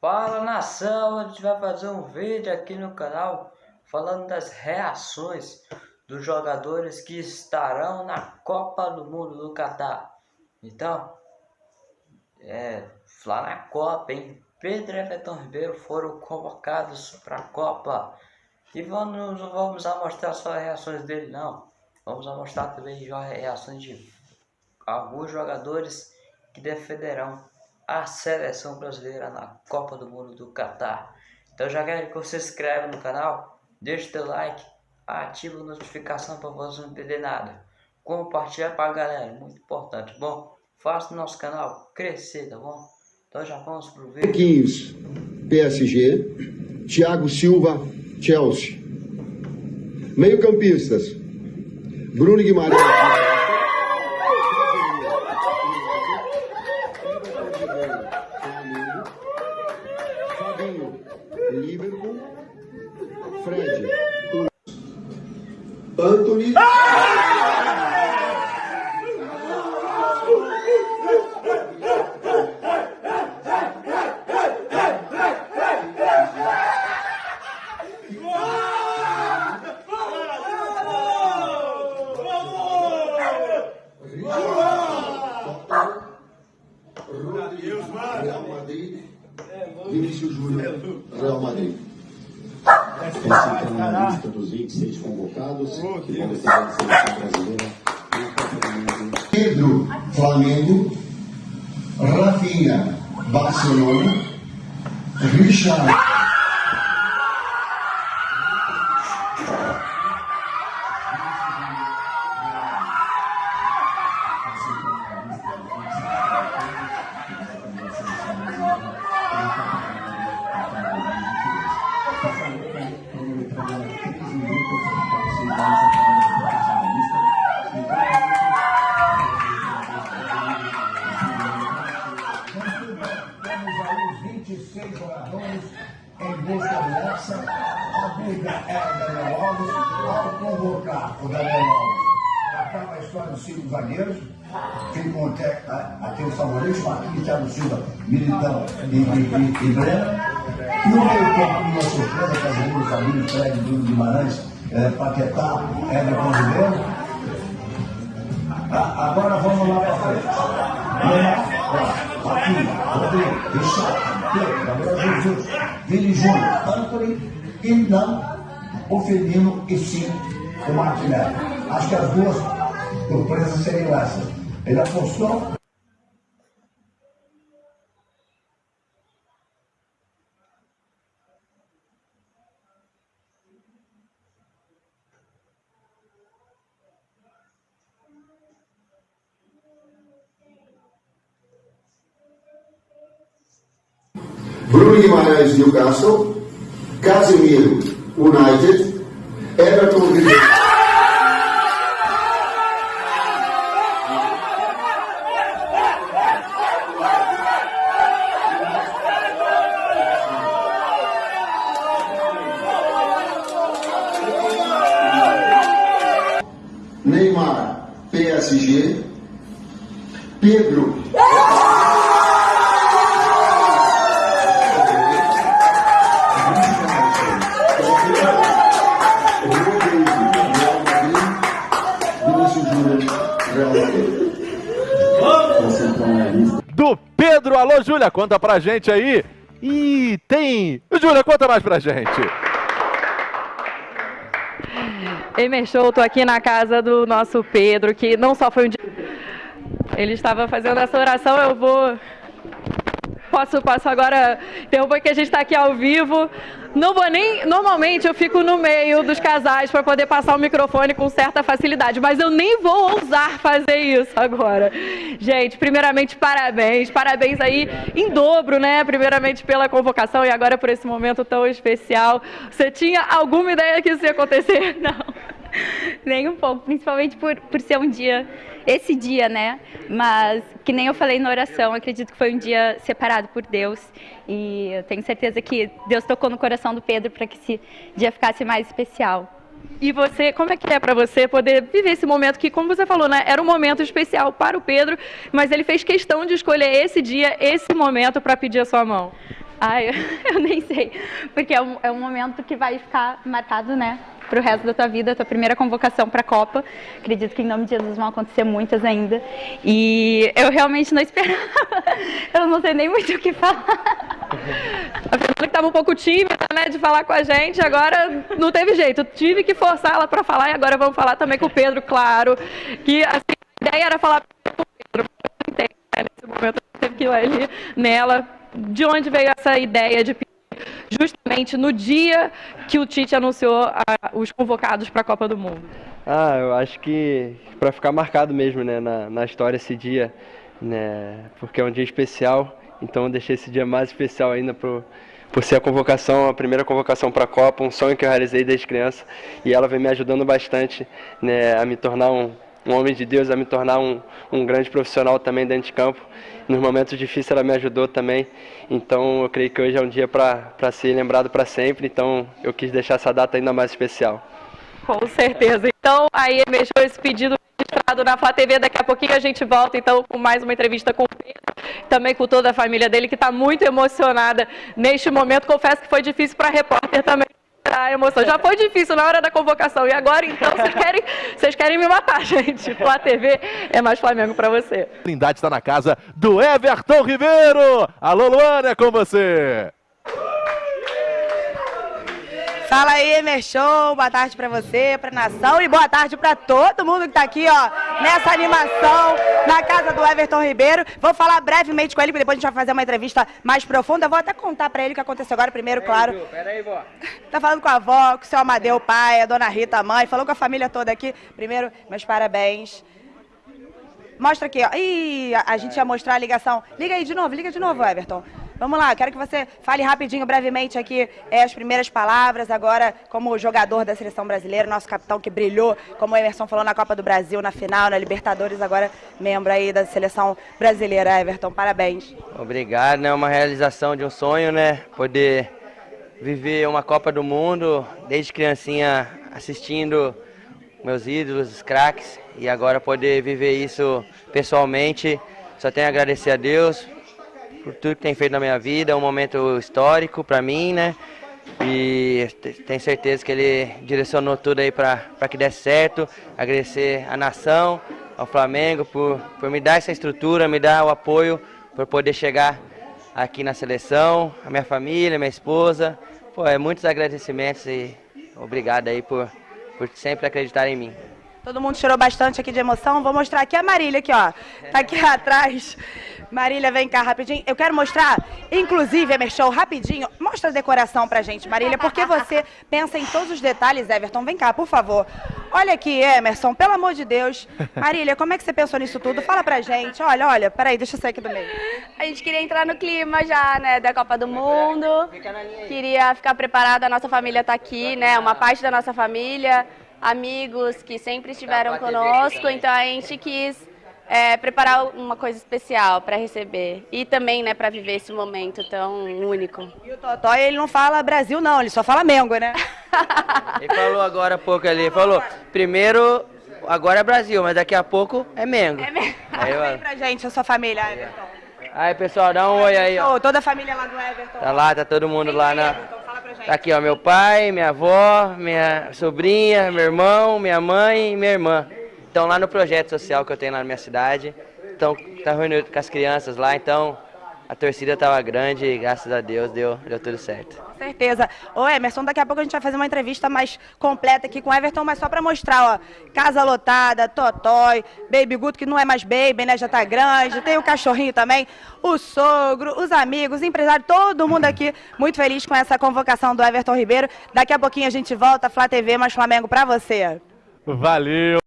Fala nação, a gente vai fazer um vídeo aqui no canal falando das reações dos jogadores que estarão na Copa do Mundo do Catar. Então, é, lá na Copa, hein? Pedro e Everton Ribeiro foram convocados para a Copa. E vamos, não vamos mostrar só as reações dele, não. Vamos mostrar também reações de alguns jogadores que defenderão a seleção brasileira na Copa do Mundo do Catar. Então já quero que você se inscreva no canal, deixe teu like, ativa a notificação para você não perder nada. Compartilha para a galera, muito importante. Bom, faça o nosso canal crescer, tá bom? Então já vamos pro vídeo. Marquinhos, PSG. Thiago Silva, Chelsea. Meio campistas. Bruno Guimarães. Anthony. Real Madrid. Vinícius Júnior, Real Madrid. Essa então é a lista dos 26 convocados que vão defender a seleção brasileira na. Pedro, Flamengo. Rafinha, Barcelona. Richard. Convocar o Daniel Alves, acaba a história dos cinco zagueiros. Quem contém aqui o Samuelês, Marquinhos, Thiago Silva, Militão e, e, e, e Breno. No meio campo, uma surpresa, Casemiro, Fabinho, Fred, Bruno Guimarães, eh, Paquetá, Everton Ribeiro. Ah, agora vamos lá para frente. Neymar, Rafinha, Rodrigo, Richard, Pedro, Gabriel Jesus, Vini Júnior, Anthony e não o Firmino e sim o Martinelli. Acho que as duas surpresas seriam essas. Ele apostou Bruno Guimarães, Newcastle. Casemiro, United. Everton Ribeiro. Neymar, PSG. Pedro. Júlia, conta pra gente aí. E tem. Júlia, conta mais pra gente. Emer Show, tô aqui na casa do nosso Pedro, que não só foi um dia. Ele estava fazendo essa oração, eu vou. Posso, posso agora interromper que a gente está aqui ao vivo. Não vou nem. Normalmente eu fico no meio dos casais para poder passar o microfone com certa facilidade, mas eu nem vou ousar fazer isso agora. Gente, primeiramente, parabéns. Parabéns aí em dobro, né? Primeiramente pela convocação e agora por esse momento tão especial. Você tinha alguma ideia que isso ia acontecer? Não. Nem um pouco, principalmente por, por ser um dia, esse dia, né? Mas, que nem eu falei na oração, acredito que foi um dia separado por Deus. E eu tenho certeza que Deus tocou no coração do Pedro para que esse dia ficasse mais especial. E você, como é que é para você poder viver esse momento que, como você falou, né, era um momento especial para o Pedro, mas ele fez questão de escolher esse dia, esse momento para pedir a sua mão? Ai, eu nem sei, porque é um, é um momento que vai ficar marcado, né, para o resto da tua vida, tua primeira convocação para a Copa. Acredito que em nome de Jesus vão acontecer muitas ainda. E eu realmente não esperava. Eu não sei nem muito o que falar. A Fernanda que estava um pouco tímida, né, de falar com a gente, agora não teve jeito. Tive que forçar ela para falar e agora vamos falar também com o Pedro, claro. Que assim, a ideia era falar com o Pedro, mas né, nesse momento teve que ir ali nela. De onde veio essa ideia de justamente no dia que o Tite anunciou a, os convocados para a Copa do Mundo? Ah, eu acho que para ficar marcado mesmo, né, na, na história esse dia, né, porque é um dia especial, então eu deixei esse dia mais especial ainda pro, por ser a convocação, a primeira convocação para a Copa, um sonho que eu realizei desde criança, e ela vem me ajudando bastante, né, a me tornar um, um homem de Deus, a me tornar um, um grande profissional também dentro de campo. Nos momentos difíceis ela me ajudou também, então eu creio que hoje é um dia para ser lembrado para sempre, então eu quis deixar essa data ainda mais especial. Com certeza. Então, aí emergiu esse pedido registrado na Flá TV. Daqui a pouquinho a gente volta, então, com mais uma entrevista com o Pedro, também com toda a família dele, que está muito emocionada neste momento. Confesso que foi difícil para a repórter também a emoção. Já foi difícil na hora da convocação. E agora, então, vocês querem, vocês querem me matar, gente. Flá TV é mais Flamengo para você. Trindade está na casa do Everton Ribeiro. Alô, Luana, é com você. Fala aí, Emerson, boa tarde pra você, pra nação e boa tarde pra todo mundo que tá aqui, ó, nessa animação, na casa do Everton Ribeiro. Vou falar brevemente com ele, porque depois a gente vai fazer uma entrevista mais profunda. Vou até contar pra ele o que aconteceu agora, primeiro, claro. Peraí, vó. Tá falando com a avó, com o seu Amadeu, o pai, a dona Rita, a mãe, falou com a família toda aqui. Primeiro, meus parabéns. Mostra aqui, ó. Ih, a, a gente ia mostrar a ligação. Liga aí de novo, liga de novo, Everton. Vamos lá, quero que você fale rapidinho, brevemente aqui é, as primeiras palavras, agora como jogador da seleção brasileira, nosso capitão que brilhou, como o Emerson falou na Copa do Brasil, na final, na Libertadores, agora membro aí da seleção brasileira. Everton, parabéns. Obrigado, né? Uma realização de um sonho, né? Poder viver uma Copa do Mundo desde criancinha assistindo meus ídolos, os craques, e agora poder viver isso pessoalmente. Só tenho a agradecer a Deus por tudo que tem feito na minha vida, é um momento histórico para mim, né? E tenho certeza que ele direcionou tudo aí para que desse certo. Agradecer à nação, ao Flamengo por, por me dar essa estrutura, me dar o apoio para poder chegar aqui na seleção, a minha família, minha esposa. Pô, é muitos agradecimentos e obrigado aí por, por sempre acreditar em mim. Todo mundo chorou bastante aqui de emoção. Vou mostrar aqui a Marília, aqui, ó. Tá aqui atrás. Marília, vem cá rapidinho. Eu quero mostrar, inclusive, Emerson, rapidinho. Mostra a decoração pra gente, Marília, porque você pensa em todos os detalhes, Everton. Vem cá, por favor. Olha aqui, Emerson, pelo amor de Deus. Marília, como é que você pensou nisso tudo? Fala pra gente. Olha, olha, peraí, deixa eu sair aqui do meio. A gente queria entrar no clima já, né, da Copa do Mundo. Queria ficar preparada, a nossa família tá aqui, né, uma parte da nossa família, amigos que sempre estiveram conosco, então a gente quis é, preparar uma coisa especial para receber e também, né, para viver esse momento tão único. E o Totó, ele não fala Brasil não, ele só fala Mengo, né? ele falou agora há pouco ali, falou, primeiro, agora é Brasil, mas daqui a pouco é Mengo. É Mengo. Aí, Vem pra gente, a sua família, Everton. Aí, pessoal, dá um oi aí, ó. Toda a família lá do Everton. Tá lá, tá todo mundo lá na... Everton, fala pra gente. Tá aqui, ó, meu pai, minha avó, minha sobrinha, meu irmão, minha mãe e minha irmã estão lá no projeto social que eu tenho lá na minha cidade. Então, tá reunido com as crianças lá, então a torcida estava grande e graças a Deus deu, deu tudo certo. Com certeza. Ô Emerson, daqui a pouco a gente vai fazer uma entrevista mais completa aqui com o Everton, mas só para mostrar, ó, casa lotada, Totói, Baby Guto, que não é mais baby, né, já tá grande, tem o cachorrinho também, o sogro, os amigos, empresários, todo mundo aqui muito feliz com essa convocação do Everton Ribeiro. Daqui a pouquinho a gente volta, Flá TV mais Flamengo para você. Valeu!